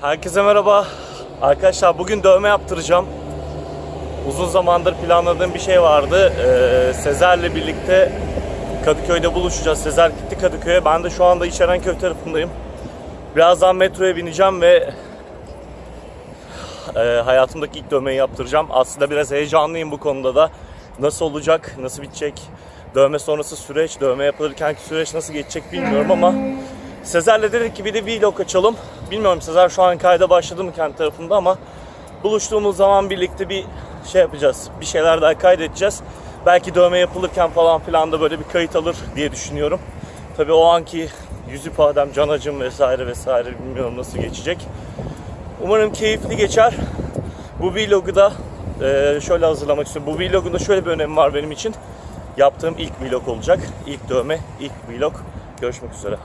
Herkese merhaba. Arkadaşlar bugün dövme yaptıracağım. Uzun zamandır planladığım bir şey vardı. Ee, Sezer'le birlikte Kadıköy'de buluşacağız. Sezer gitti Kadıköy'e. Ben de şu anda İçerenköy tarafındayım. Birazdan metroya bineceğim ve e, hayatımdaki ilk dövmeyi yaptıracağım. Aslında biraz heyecanlıyım bu konuda da. Nasıl olacak, nasıl bitecek, dövme sonrası süreç, dövme yapılırkenki süreç nasıl geçecek bilmiyorum ama Sezer'le dedik ki bir de vlog açalım. Bilmiyorum Sezer şu an kayda başladı mı kendi tarafında ama buluştuğumuz zaman birlikte bir şey yapacağız. Bir şeyler daha kaydedeceğiz. Belki dövme yapılırken falan filan da böyle bir kayıt alır diye düşünüyorum. Tabii o anki yüz ifadem, can acım vesaire vesaire bilmiyorum nasıl geçecek. Umarım keyifli geçer. Bu vlogu da e, şöyle hazırlamak istiyorum. Bu vlogun da şöyle bir önemi var benim için. Yaptığım ilk vlog olacak. İlk dövme, ilk vlog. Görüşmek üzere.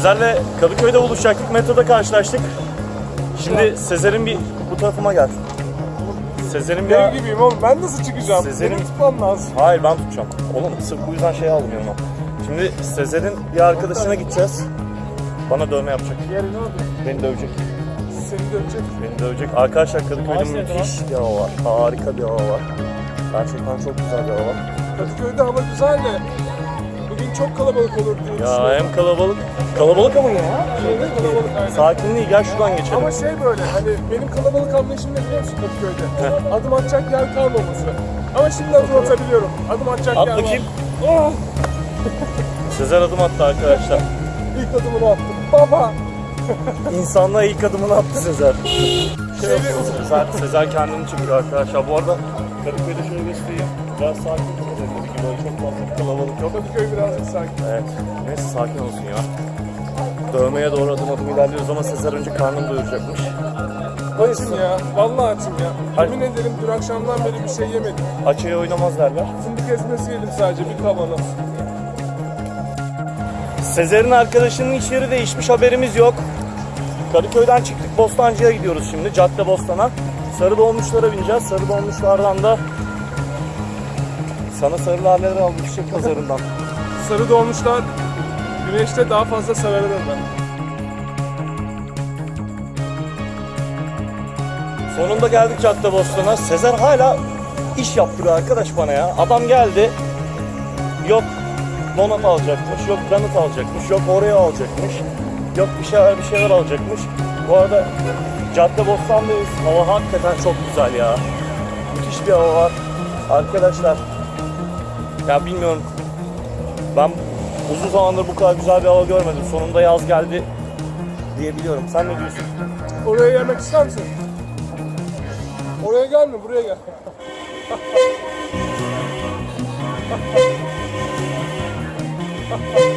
Sezer'le Kadıköy'de buluşacaktık. Metroda karşılaştık. Şimdi Sezer'in bir bu tarafıma gel. Sezer'in bir... Dev gibiyim oğlum ben nasıl çıkacağım? Sezer'in- Benim tutmam lazım. Hayır ben tutacağım. Oğlum sırf bu yüzden şey aldım yanıma. Şimdi Sezer'in bir arkadaşına gideceğiz. Bana dövme yapacak. Yeri ne oldu? Beni dövecek. Seni dövecek. Beni dövecek. Arkadaşlar Kadıköy'de müthiş bir hava var. Harika bir hava var. Gerçekten çok güzel bir hava var. Kadıköy'de hava güzel de çok kalabalık olur diye Ya düşünüyorum. hem kalabalık. Kalabalık ama ya. Evet, kalabalık aynen. Sakinliği gel şuradan geçelim. Ama şey böyle hani benim kalabalık anlayışım ne biliyor musun Kadıköy'de? Adım atacak yer kalmaması. Ama şimdi adım atabiliyorum. Adım atacak At yer bakayım. var. Oh! Sezer adım attı arkadaşlar. İlk adımını attım. Baba! İnsanlığa ilk adımını attı Sezer. Şöyle Sezer, Sezer kendini çekiyor arkadaşlar. Bu arada Kadıköy'de şöyle göstereyim. Biraz sakin böyle çok fazla bir kalabalık yok. Kadıköy birazcık sakin. Evet. Neyse sakin olsun ya. Dövmeye doğru adım adım ilerliyoruz ama Sezer önce karnını doyuracakmış. Açım ya. Vallahi açım ya. Yemin ederim dün akşamdan beri bir şey yemedim. Açıya oynamaz derler. Fındık ezmesi yedim sadece bir kavanoz. Sezer'in arkadaşının iş yeri değişmiş haberimiz yok. Kadıköy'den çıktık Bostancı'ya gidiyoruz şimdi. Cadde Bostan'a. Sarı dolmuşlara bineceğiz. Sarı dolmuşlardan da sana sarı laleler aldım çiçek pazarından. Sarı doğmuşlar güneşte daha fazla sararır ben. Sonunda geldik Cadde Bostan'a. Sezer hala iş yaptırıyor arkadaş bana ya. Adam geldi. Yok donat alacakmış, yok donut alacakmış, yok oraya alacakmış. Yok bir şeyler bir şeyler alacakmış. Bu arada Cadde Bostan'dayız. Hava hakikaten çok güzel ya. Müthiş bir hava var. Arkadaşlar ya bilmiyorum. Ben uzun zamandır bu kadar güzel bir hava görmedim. Sonunda yaz geldi diyebiliyorum. Sen ne diyorsun? Oraya gelmek ister misin? Oraya gelme, buraya gel.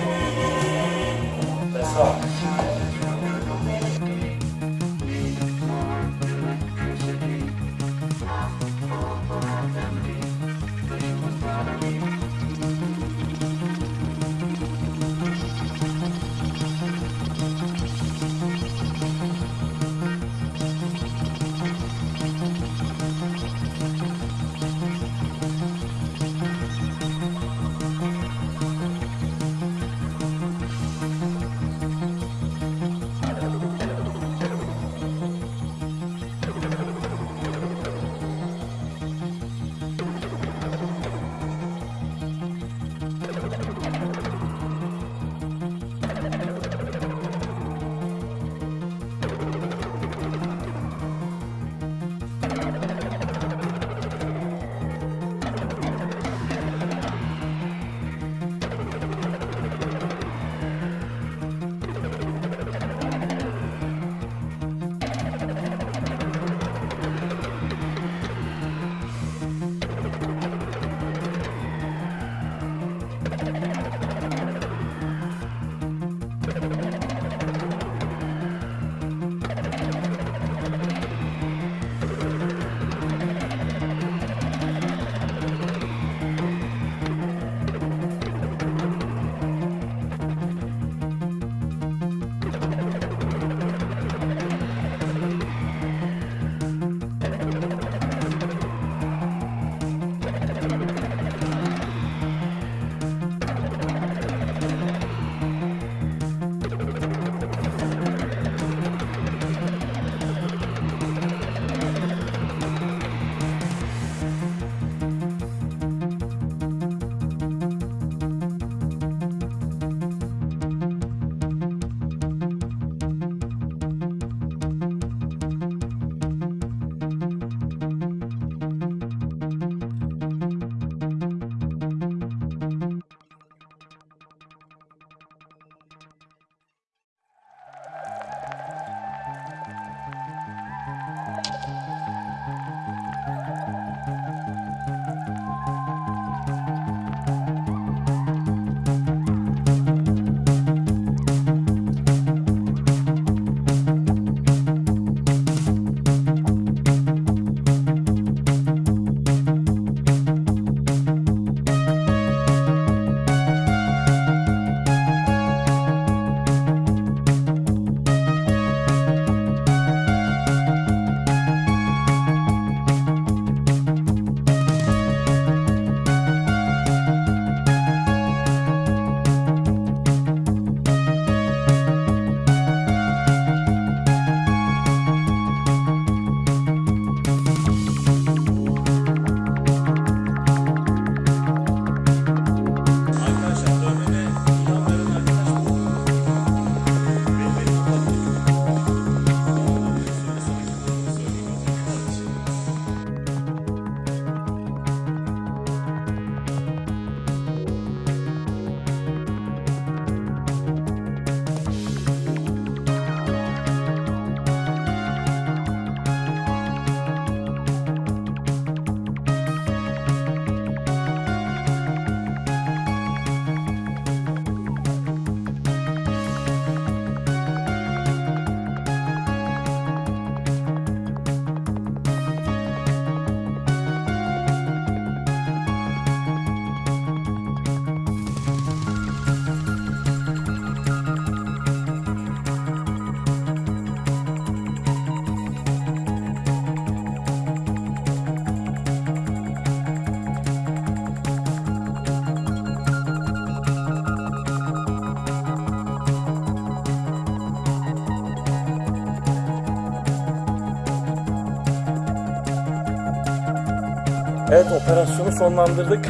Evet operasyonu sonlandırdık.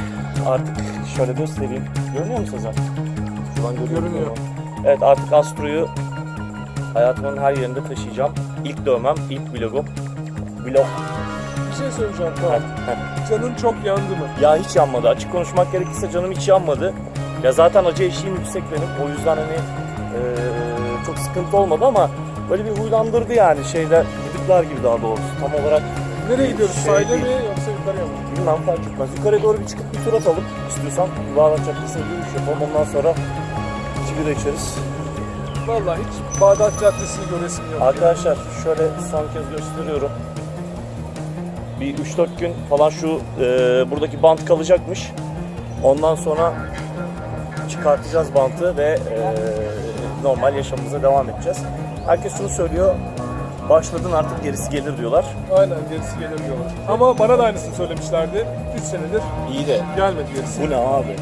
Artık şöyle göstereyim. Görünüyor mu Sezer? Şuradan musun? Görünüyor. Evet artık Astro'yu hayatımın her yerinde taşıyacağım. İlk dövmem, ilk vlogum. Vlog. Bir şey söyleyeceğim Kaan. Canın çok yandı mı? Ya hiç yanmadı. Açık konuşmak gerekirse canım hiç yanmadı. Ya zaten acı eşiğim yüksek benim. O yüzden hani eee, çok sıkıntı olmadı ama böyle bir huylandırdı yani şeyler, gıdıklar gibi daha doğrusu. Tam olarak Nereye gidiyoruz? Şey Sahile mi yoksa yukarıya mı? bilmem fark etmez. Yukarıya doğru bir çıkıp bir tur atalım istiyorsan. Yuvarlak Caddesi'ne yürüyüş yapalım. Ondan sonra sigara içeriz. Vallahi hiç Bağdat Caddesi'ni göresim yok. Arkadaşlar şöyle son kez gösteriyorum. Bir 3-4 gün falan şu e, buradaki bant kalacakmış. Ondan sonra çıkartacağız bantı ve e, normal yaşamımıza devam edeceğiz. Herkes şunu söylüyor. Başladın artık gerisi gelir diyorlar. Aynen gerisi gelir diyorlar. Ama bana da aynısını söylemişlerdi. 3 senedir İyi de gelmedi gerisi. bu ne abi?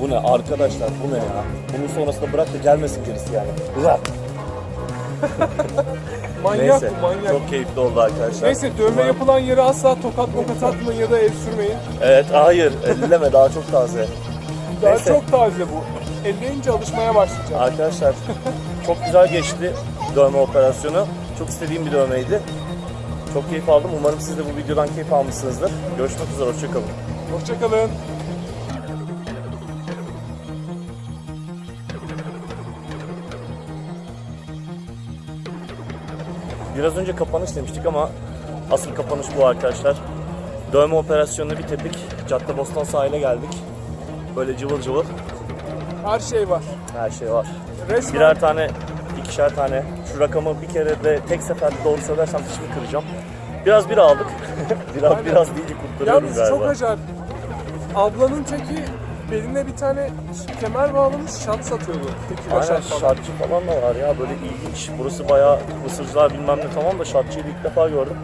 Bu ne arkadaşlar bu ne ya? Bunun sonrasında bırak da gelmesin gerisi yani. Bırak. Manyak Neyse bu manyak. çok keyifli oldu arkadaşlar. Neyse dövme Umarım- yapılan yere asla tokat mokat atmayın ya da el sürmeyin. Evet hayır elleme daha çok taze. Daha Neyse. çok taze bu. Elleyince alışmaya başlayacağım. Arkadaşlar çok güzel geçti dövme operasyonu. Çok istediğim bir dövmeydi. Çok keyif aldım. Umarım siz de bu videodan keyif almışsınızdır. Görüşmek üzere. Hoşçakalın. Hoşçakalın. Biraz önce kapanış demiştik ama asıl kapanış bu arkadaşlar. Dövme operasyonunu bitirdik. Caddebostan sahile geldik. Böyle cıvıl cıvıl Her şey var. her şey var. Resmen Birer tane, ikişer tane. Şu rakamı bir kere de tek seferde doğru söylersem dişimi kıracağım. Biraz bir aldık. biraz Aynen. biraz deyince kurtarıyorum Yalnız galiba. çok acayip. Ablanın teki beline bir tane kemer bağlamış şat satıyordu. Tekila Aynen şat falan. şartçı falan da var ya böyle ilginç. Burası bayağı mısırcılar bilmem ne tamam da şartçıyı ilk defa gördüm.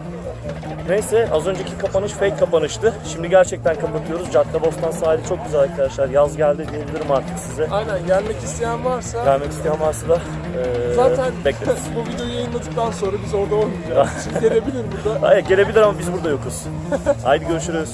Neyse az önceki kapanış fake kapanıştı. Şimdi gerçekten kapatıyoruz. Caddebostan sahili çok güzel arkadaşlar. Yaz geldi diyebilirim artık size. Aynen gelmek isteyen varsa Gelmek isteyen varsa da eee zaten bekleriz. bu videoyu yayınladıktan sonra biz orada olmayacağız. Şimdi gelebilir burada. Hayır gelebilir ama biz burada yokuz. Haydi görüşürüz.